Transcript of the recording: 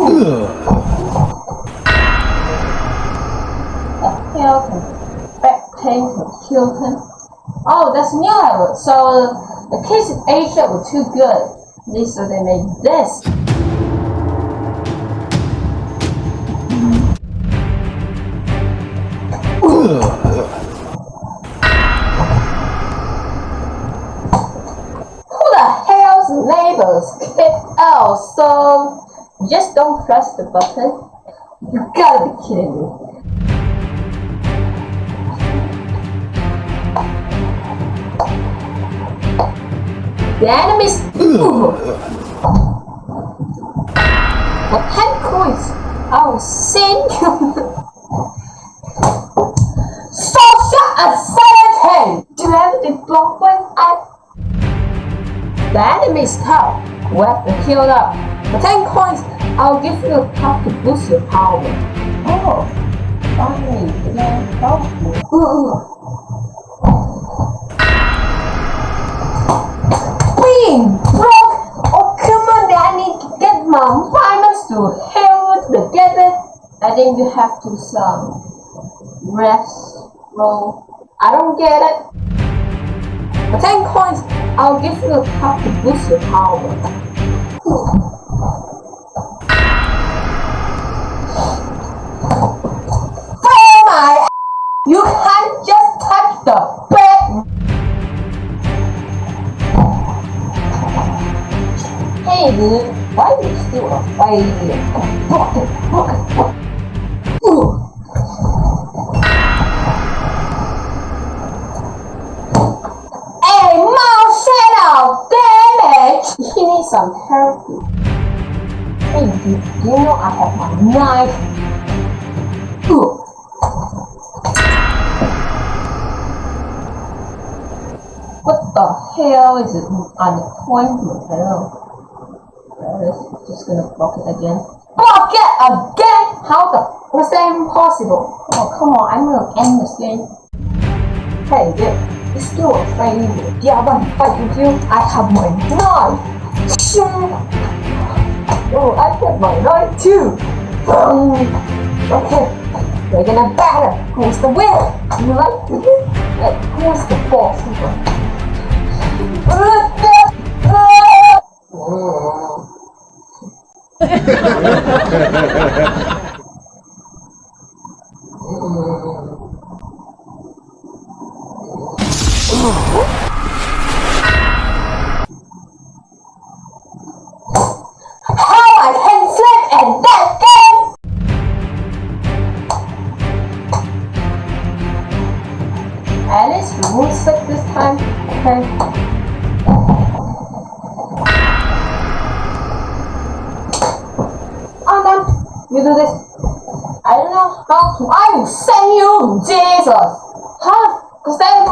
Tail back pain can kill. Oh, that's new level. So the kids in Asia were too good. This so they made this. Just don't press the button. You gotta be kidding me. The enemies. For ten coins, I will send you. Social Asylum! Do you have the block when I. The enemy's tough. Weapon healed up. For ten coins, I'll give you a cup to boost your power. Oh, finally, you can help me. Broke! Oh, come on, I need to get my diamonds to heal together. I think you have to some rest roll. I don't get it. For 10 coins, I'll give you a cup to boost your power. Oh my! You can't just touch the bed! Hey dude, why are you still afraid? Ooh. Hey, mouse, shut up! Damn it! He needs some help. Hey dude, you know I have my knife? Ooh. The hell is it on the appointment? Hello. Well, it's just gonna block it again. Block it again? How the was that even possible? Oh come on, I'm gonna end this game. Hey dude, you still afraid of Yeah, I want to fight with you. I have my knife. Shoo. Oh, I have my knife too. Um, okay, we're gonna battle. Who's the winner? You like to win? Who's the boss? We won't slip this time. Okay. You do this. I don't know how to. I will send you, Jesus. Huh? Cause then